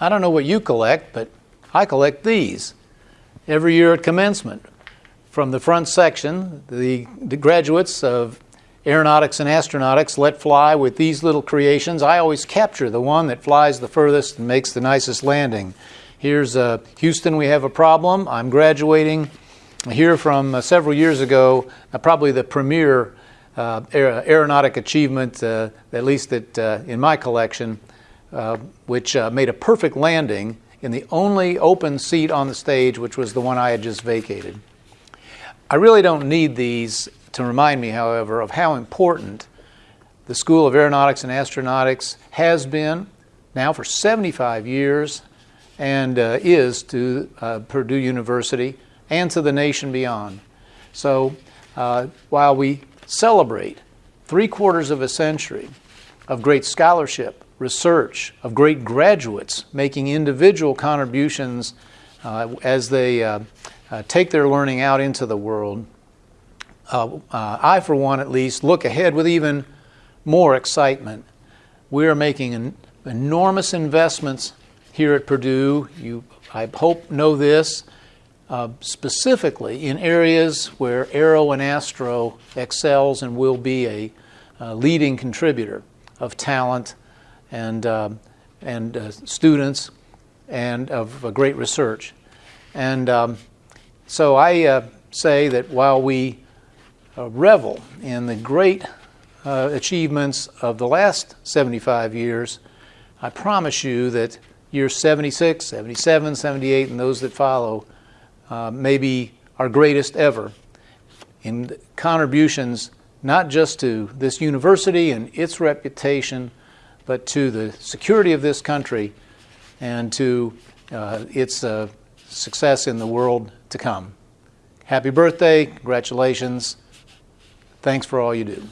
I don't know what you collect, but I collect these every year at commencement. From the front section, the, the graduates of aeronautics and astronautics let fly with these little creations. I always capture the one that flies the furthest and makes the nicest landing. Here's uh, Houston, we have a problem. I'm graduating here from uh, several years ago, uh, probably the premier uh, aeronautic achievement, uh, at least that, uh, in my collection, which made a perfect landing in the only open seat on the stage, which was the one I had just vacated. I really don't need these to remind me, however, of how important the School of Aeronautics and Astronautics has been now for 75 years and uh, is to uh, Purdue University and to the nation beyond. So uh, while we celebrate three quarters of a century of great scholarship, research, of great graduates making individual contributions uh, as they uh, uh, take their learning out into the world, I, for one at least, look ahead with even more excitement. We are making enormous investments here at Purdue. You, I hope, know this. Uh, specifically in areas where Aero and Astro excels and will be a uh, leading contributor of talent and, uh, and uh, students and of great research. And um, so I uh, say that while we revel in the great achievements of the last 75 years, I promise you that years 76, 77, 78, and those that follow uh, maybe our greatest ever in contributions not just to this university and its reputation, but to the security of this country and to uh, its uh, success in the world to come. Happy birthday, congratulations, thanks for all you do.